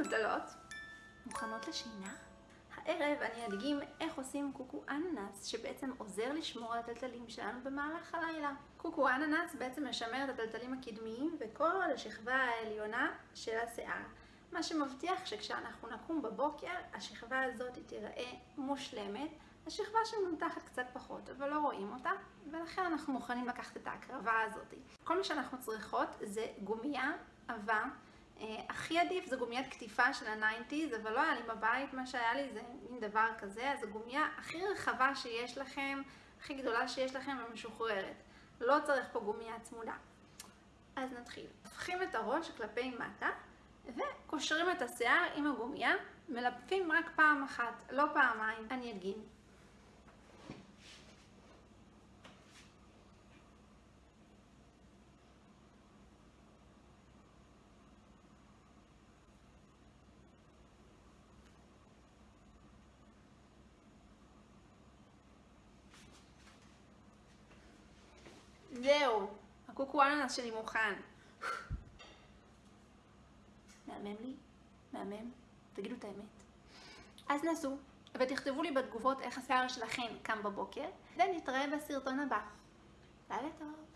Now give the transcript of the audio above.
מטולטלות, מוכנות לשינה? הערב אני אדגים איך עושים קוקו אננס, שבעצם עוזר לשמור על הטלטלים שלנו במהלך הלילה. קוקו אננס בעצם משמר את הטלטלים הקדמיים וכל השכבה העליונה של השיער. מה שמבטיח שכשאנחנו נקום בבוקר, השכבה הזאת תיראה מושלמת. השכבה שמנותחת קצת פחות, אבל לא רואים אותה, ולכן אנחנו מוכנים לקחת את ההקרבה הזאת. כל מה שאנחנו צריכות זה גומייה עבה. הכי עדיף זה גומיית קטיפה של ה nineties, אבל לא היה לי בבית, מה שהיה לי זה מין דבר כזה, אז הגומייה הכי רחבה שיש לכם, הכי גדולה שיש לכם ומשוחררת. לא צריך פה גומייה צמודה. אז נתחיל. הופכים את הראש כלפי מטה, וקושרים את השיער עם הגומייה, מלפפים רק פעם אחת, לא פעמיים. אני אדגים. זהו, הקוקו אננס שלי מוכן. מהמם לי? מהמם? תגידו את האמת. אז נסו, ותכתבו לי בתגובות איך השיער שלכם קם בבוקר, ונתראה בסרטון הבא. לילה טוב.